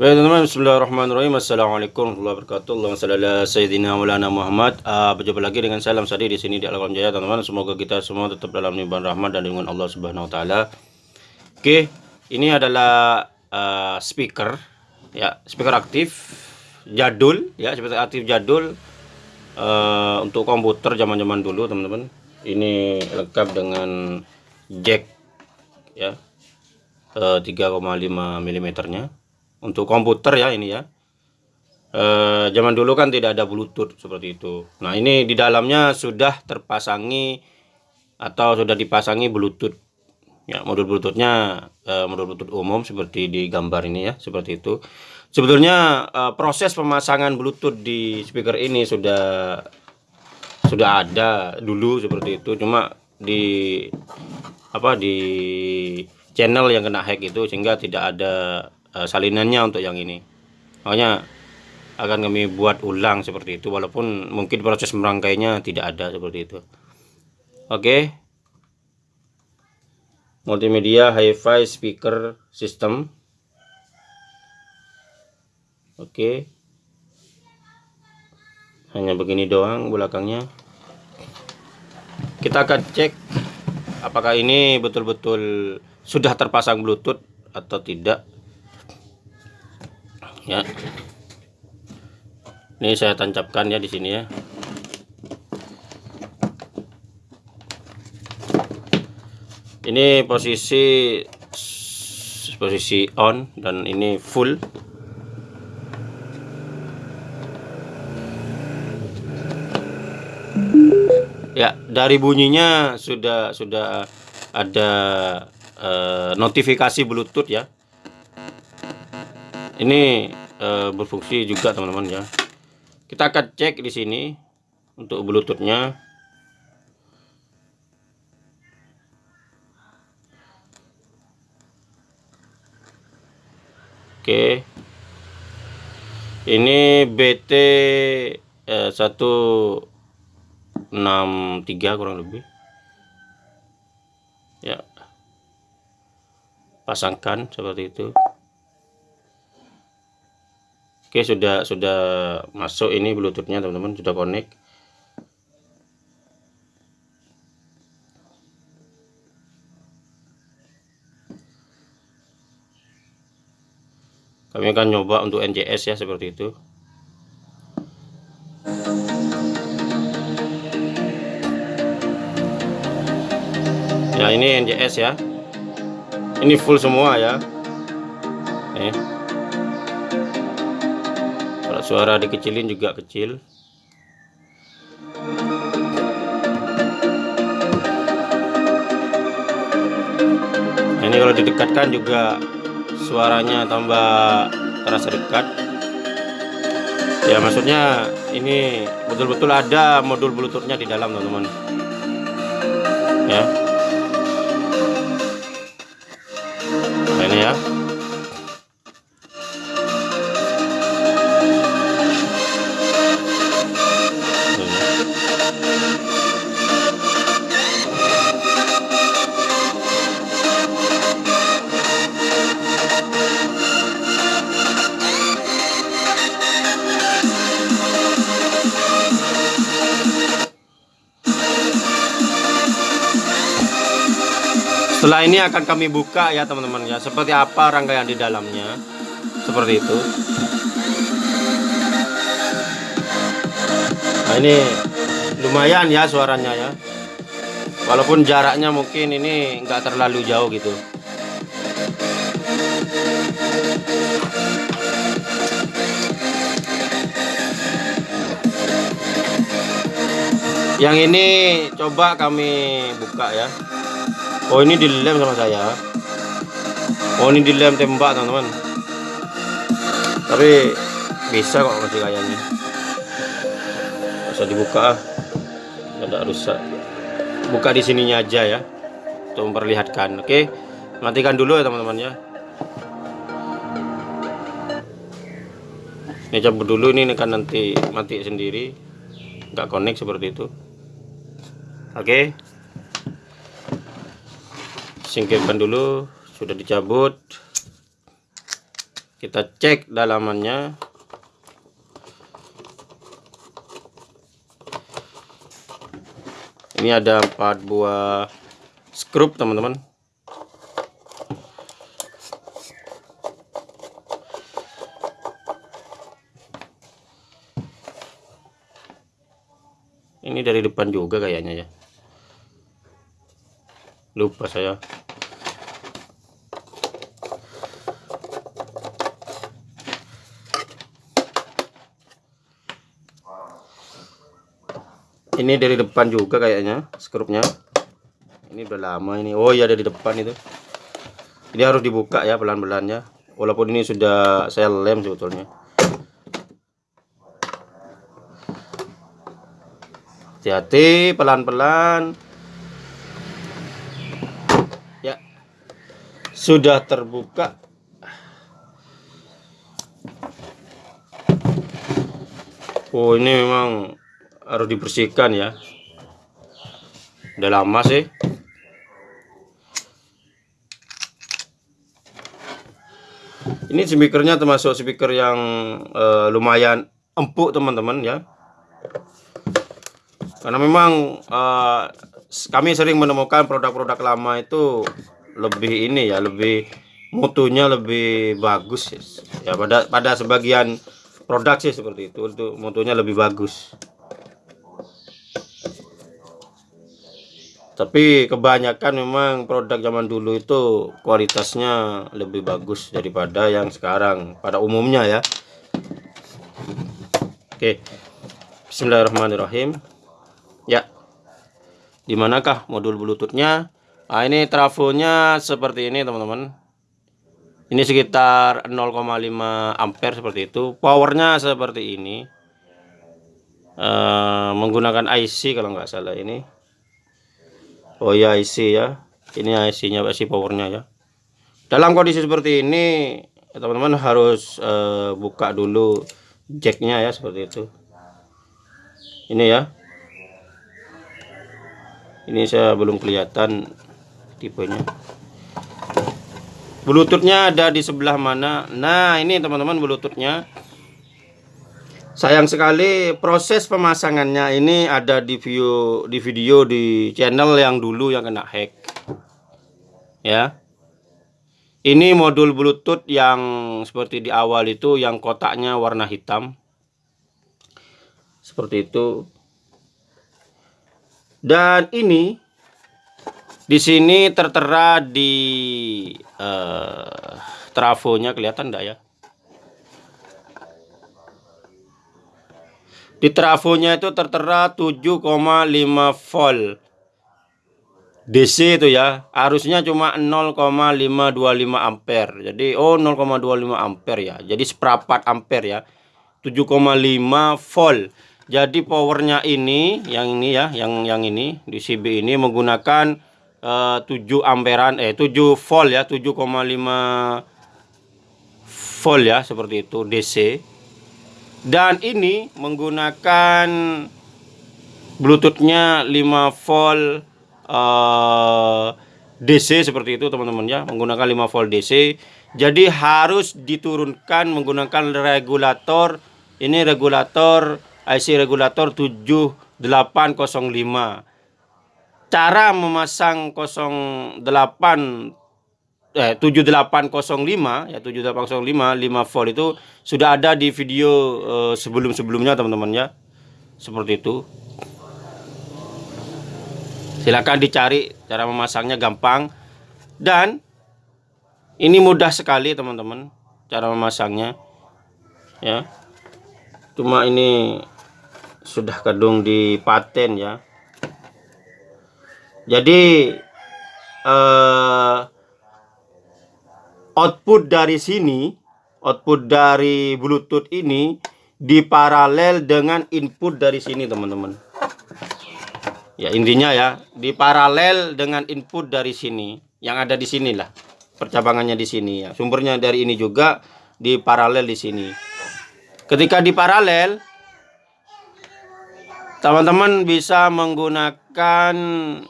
Baik teman-teman, Bismillahirrahmanirrahim. Assalamualaikum warahmatullahi wabarakatuh. Allahumma salli ala Sayyidina Maulana Muhammad. Uh, Berjumpa lagi dengan salam sadi di sini di Alam Jaya. Teman-teman Semoga kita semua tetap dalam limpahan rahmat dan dengan Allah Subhanahu Wa Taala. Oke, ini adalah uh, speaker. Ya speaker aktif jadul. Ya speaker aktif jadul uh, untuk komputer zaman-zaman dulu teman-teman. Ini lengkap dengan jack ya. Uh, 3,5 mm nya untuk komputer ya ini ya. Uh, zaman dulu kan tidak ada bluetooth seperti itu. Nah ini di dalamnya sudah terpasangi atau sudah dipasangi bluetooth. Ya modul bluetoothnya uh, modul bluetooth umum seperti di gambar ini ya seperti itu. Sebetulnya uh, proses pemasangan bluetooth di speaker ini sudah sudah ada dulu seperti itu. Cuma di apa di channel yang kena hack itu sehingga tidak ada uh, salinannya untuk yang ini. Makanya akan kami buat ulang seperti itu walaupun mungkin proses merangkainya tidak ada seperti itu. Oke. Okay. multimedia hi-fi speaker system oke. Okay. hanya begini doang belakangnya. Kita akan cek apakah ini betul-betul sudah terpasang bluetooth atau tidak ya. Ini saya tancapkan ya di sini ya. Ini posisi posisi on dan ini full. Ya dari bunyinya sudah sudah ada uh, notifikasi bluetooth ya. Ini uh, berfungsi juga teman-teman ya. Kita akan cek di sini untuk bluetoothnya. Oke. Ini BT eh, 1 63 kurang lebih. Ya. Pasangkan seperti itu Oke sudah sudah masuk ini bluetoothnya teman-teman. Sudah connect. Kami akan nyoba untuk NJS ya seperti itu. Ya ini NJS ya. Ini full semua ya. Kalau suara dikecilin juga kecil. Nah, ini kalau didekatkan juga suaranya tambah terasa dekat. Ya maksudnya ini betul-betul ada modul bluetoothnya di dalam teman-teman. Ya Setelah ini akan kami buka ya teman-teman ya. Seperti apa rangkaian di dalamnya. Seperti itu. Nah ini lumayan ya suaranya ya. Walaupun jaraknya mungkin ini nggak terlalu jauh gitu. Yang ini coba kami buka ya. Oh ini dilem sama saya. Oh ini dilem tembak teman-teman. Tapi bisa kok masih kayaknya. Bisa dibuka Tidak rusak. Buka di sininya aja ya Untuk memperlihatkan. Oke Matikan dulu ya teman-teman ya. Ini cabut dulu ini kan nanti mati sendiri. Nggak connect seperti itu. Oke. Singkirkan dulu sudah dicabut. Kita cek dalamannya ini ada empat buah skrup teman-teman. Ini dari depan juga kayaknya ya. Lupa saya ini dari depan juga kayaknya skrupnya. Ini udah lama ini. Oh ya dari depan itu. Ini harus dibuka ya pelan-pelan ya walaupun ini sudah saya lem sebetulnya. Hati-hati pelan-pelan. Ya. Sudah terbuka. Oh ini memang harus dibersihkan ya. Udah lama sih. Ini speakernya termasuk speaker yang uh, lumayan empuk teman-teman ya. Karena memang uh, kami sering menemukan produk-produk lama itu lebih ini ya lebih mutunya lebih bagus ya pada pada sebagian produk sih seperti itu untuk mutunya lebih bagus tapi kebanyakan memang produk zaman dulu itu kualitasnya lebih bagus daripada yang sekarang pada umumnya ya. Oke. Bismillahirrahmanirrahim. Ya. Di manakah modul bluetoothnya? Nah ini trafonya seperti ini teman-teman. Ini sekitar 0,5 ampere seperti itu. Powernya seperti ini. E, menggunakan IC kalau nggak salah ini Oh ya IC ya. Ini IC nya IC powernya ya. Dalam kondisi seperti ini teman-teman harus uh, buka dulu jacknya ya seperti itu. Ini ya. Ini saya belum kelihatan tipenya. Bluetoothnya ada di sebelah mana. Nah ini teman-teman bluetoothnya Sayang sekali proses pemasangannya ini ada di video di video di channel yang dulu yang kena hack. Ya. Ini modul Bluetooth yang seperti di awal itu yang kotaknya warna hitam. Seperti itu. Dan ini di sini tertera di uh, trafonya kelihatan enggak ya? Di trafonya itu tertera 7,5 volt. DC itu ya. Arusnya cuma 0,525 ampere. Jadi oh 0,25 ampere ya. Jadi seperempat ampere ya. 7,5 volt. Jadi powernya ini yang ini ya, yang yang ini di CB ini menggunakan uh, 7 amperan eh 7 volt ya, 7,5 volt ya seperti itu DC dan ini menggunakan bluetoothnya 5 volt uh, DC seperti itu teman-teman ya. Menggunakan 5 volt DC jadi harus diturunkan menggunakan regulator. Ini regulator IC regulator 7805 cara memasang 08 eh 7805 ya 7805 5 volt itu sudah ada di video eh, sebelum-sebelumnya teman-teman ya. Seperti itu. Silakan dicari cara memasangnya gampang dan ini mudah sekali teman-teman cara memasangnya. Ya. Cuma ini sudah kadung di paten ya. Jadi eh output dari sini, output dari Bluetooth ini diparalel dengan input dari sini, teman-teman. Ya, intinya ya, diparalel dengan input dari sini. Yang ada di sinilah. Percabangannya di sini ya. Sumbernya dari ini juga diparalel di sini. Ketika diparalel teman-teman bisa menggunakan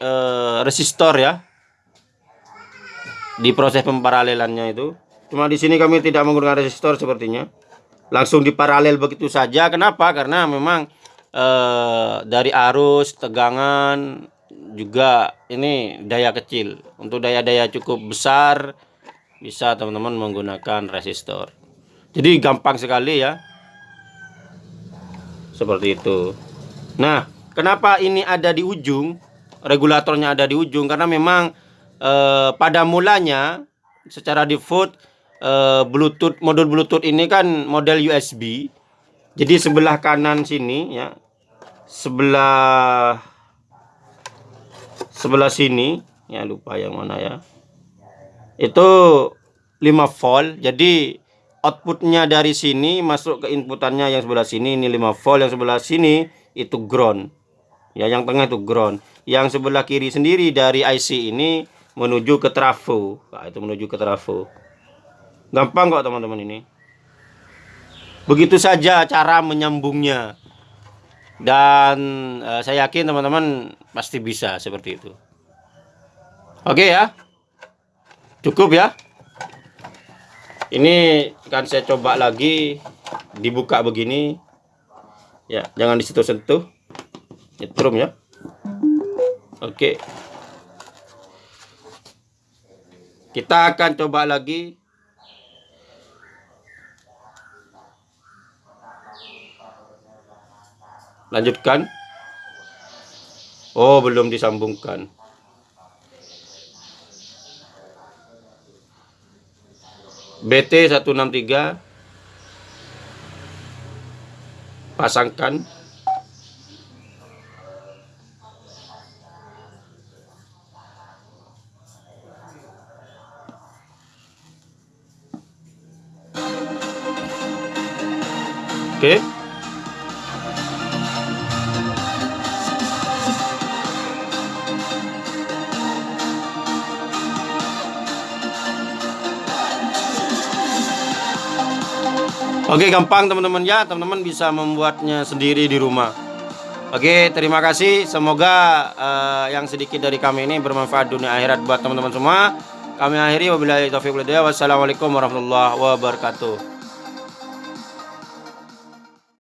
uh, resistor ya di proses pemparalelannya itu Cuma di sini kami tidak menggunakan resistor sepertinya. Langsung diparalel begitu saja. Kenapa? Karena memang eh, dari arus, tegangan juga ini daya kecil. Untuk daya-daya cukup besar bisa teman-teman menggunakan resistor. Jadi gampang sekali ya. Seperti itu. Nah, kenapa ini ada di ujung? Regulatornya ada di ujung karena memang eh, pada mulanya secara default eh, Bluetooth modul Bluetooth ini kan model USB. Jadi sebelah kanan sini ya. Sebelah sebelah sini ya lupa yang mana ya. Itu 5 volt. Jadi outputnya dari sini masuk ke inputannya yang sebelah sini ini 5 volt, yang sebelah sini itu ground. Ya, yang tengah itu ground. Yang sebelah kiri sendiri dari IC ini menuju ke trafo. Nah, itu menuju ke trafo. Gampang kok teman-teman ini. Begitu saja cara menyambungnya. Dan eh, saya yakin teman-teman pasti bisa seperti itu. Oke ya. Cukup ya. Ini akan saya coba lagi dibuka begini. Ya, jangan di situ-sentuh. Nyetrum ya. Oke. Kita akan coba lagi Lanjutkan. Oh, belum disambungkan. BT 163 pasangkan Oke, gampang teman-teman ya. Teman-teman bisa membuatnya sendiri di rumah. Oke, terima kasih. Semoga uh, yang sedikit dari kami ini bermanfaat dunia akhirat buat teman-teman semua. Kami akhiri wabillahi taufiq Wassalamualaikum warahmatullahi wabarakatuh.